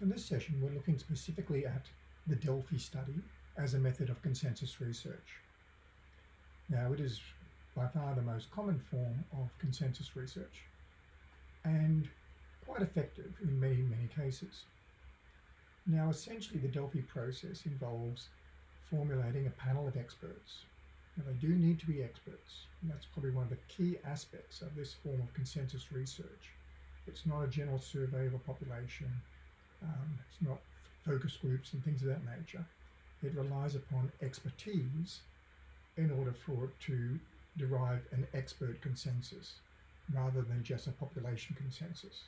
So in this session, we're looking specifically at the Delphi study as a method of consensus research. Now, it is by far the most common form of consensus research and quite effective in many, many cases. Now, essentially, the Delphi process involves formulating a panel of experts. Now, they do need to be experts. And that's probably one of the key aspects of this form of consensus research. It's not a general survey of a population um, it's not focus groups and things of that nature. It relies upon expertise in order for it to derive an expert consensus rather than just a population consensus.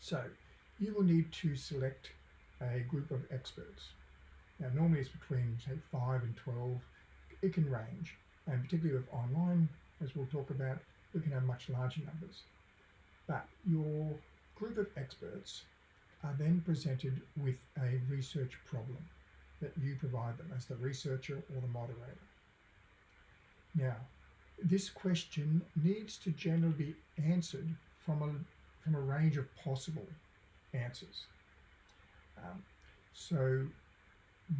So you will need to select a group of experts. Now normally it's between say 5 and 12. It can range and particularly with online as we'll talk about we can have much larger numbers. But your group of experts are then presented with a research problem that you provide them as the researcher or the moderator. Now, this question needs to generally be answered from a, from a range of possible answers. Um, so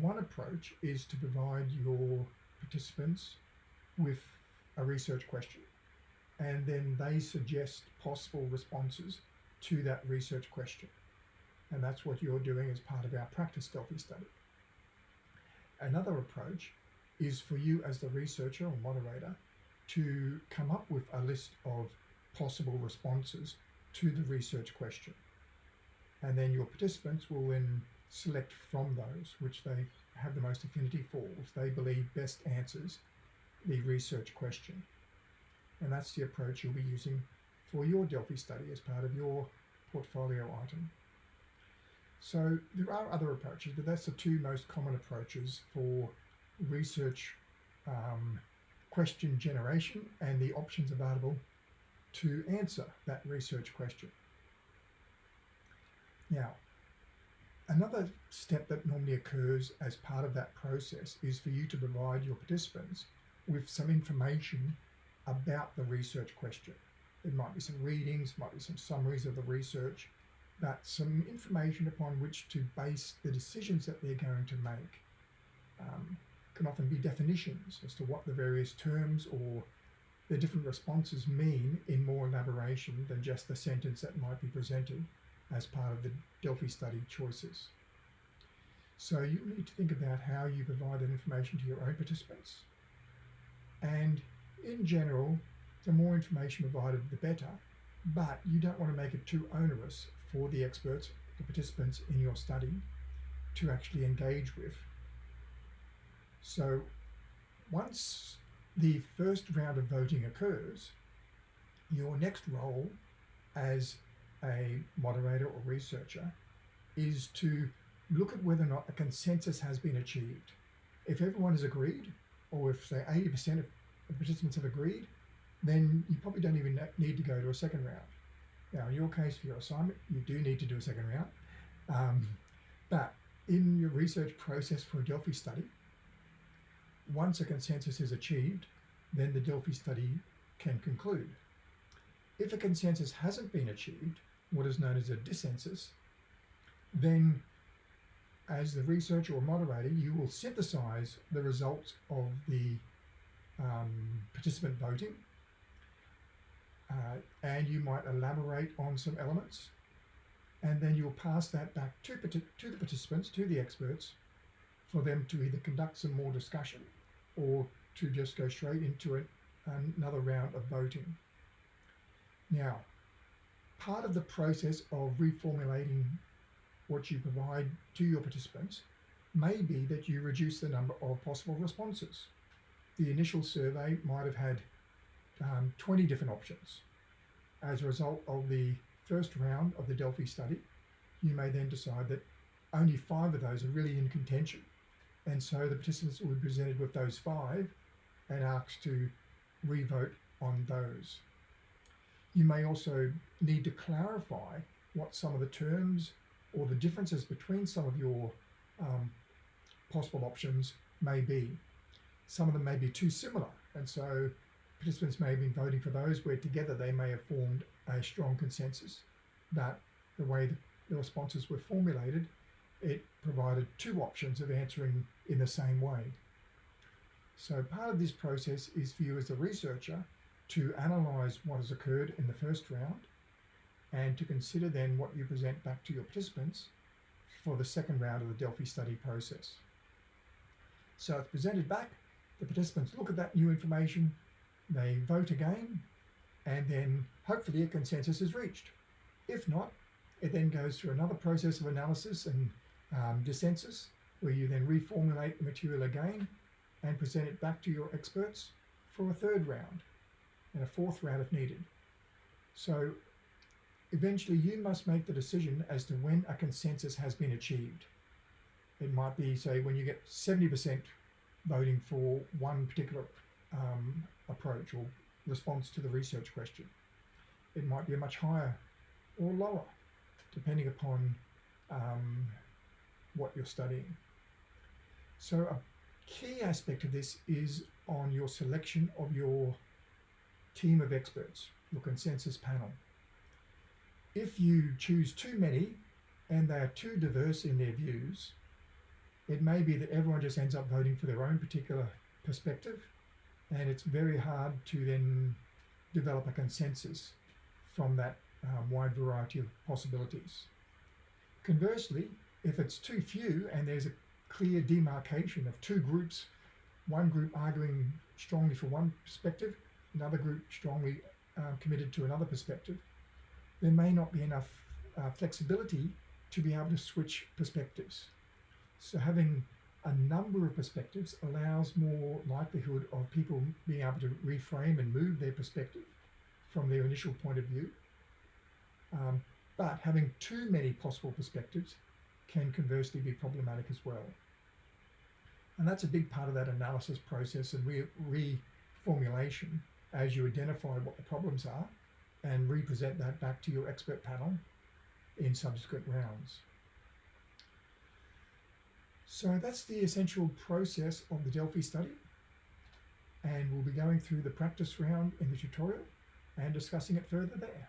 one approach is to provide your participants with a research question and then they suggest possible responses to that research question. And that's what you're doing as part of our practice Delphi study. Another approach is for you as the researcher or moderator to come up with a list of possible responses to the research question. And then your participants will then select from those which they have the most affinity for, which they believe best answers the research question. And that's the approach you'll be using for your Delphi study as part of your portfolio item. So there are other approaches, but that's the two most common approaches for research um, question generation and the options available to answer that research question. Now, another step that normally occurs as part of that process is for you to provide your participants with some information about the research question. It might be some readings, might be some summaries of the research, but some information upon which to base the decisions that they're going to make. Um, can often be definitions as to what the various terms or the different responses mean in more elaboration than just the sentence that might be presented as part of the Delphi study choices. So you need to think about how you provide that information to your own participants. And in general, the more information provided, the better, but you don't want to make it too onerous for the experts, the participants in your study to actually engage with. So once the first round of voting occurs, your next role as a moderator or researcher is to look at whether or not a consensus has been achieved. If everyone has agreed, or if say 80% of participants have agreed, then you probably don't even need to go to a second round. Now, in your case, for your assignment, you do need to do a second round. Um, but in your research process for a Delphi study, once a consensus is achieved, then the Delphi study can conclude. If a consensus hasn't been achieved, what is known as a dissensus, then as the researcher or moderator, you will synthesize the results of the um, participant voting uh, and you might elaborate on some elements and then you'll pass that back to, to the participants, to the experts, for them to either conduct some more discussion or to just go straight into it, another round of voting. Now, part of the process of reformulating what you provide to your participants may be that you reduce the number of possible responses. The initial survey might have had um, 20 different options. As a result of the first round of the Delphi study, you may then decide that only five of those are really in contention. And so the participants will be presented with those five and asked to re-vote on those. You may also need to clarify what some of the terms or the differences between some of your um, possible options may be. Some of them may be too similar, and so participants may have been voting for those where together they may have formed a strong consensus. But the way the, responses were formulated, it provided two options of answering in the same way. So part of this process is for you as a researcher to analyze what has occurred in the first round and to consider then what you present back to your participants for the second round of the Delphi study process. So it's presented back, the participants look at that new information, they vote again, and then hopefully a consensus is reached. If not, it then goes through another process of analysis and um, dissensus, where you then reformulate the material again and present it back to your experts for a third round and a fourth round if needed. So eventually you must make the decision as to when a consensus has been achieved. It might be, say, when you get 70% voting for one particular um, approach or response to the research question. It might be a much higher or lower, depending upon um, what you're studying. So a key aspect of this is on your selection of your team of experts, your consensus panel. If you choose too many and they are too diverse in their views, it may be that everyone just ends up voting for their own particular perspective and it's very hard to then develop a consensus from that um, wide variety of possibilities. Conversely, if it's too few and there's a clear demarcation of two groups, one group arguing strongly for one perspective, another group strongly uh, committed to another perspective, there may not be enough uh, flexibility to be able to switch perspectives. So having a number of perspectives allows more likelihood of people being able to reframe and move their perspective from their initial point of view. Um, but having too many possible perspectives can conversely be problematic as well. And that's a big part of that analysis process and re reformulation as you identify what the problems are and represent that back to your expert panel in subsequent rounds. So that's the essential process of the Delphi study. And we'll be going through the practice round in the tutorial and discussing it further there.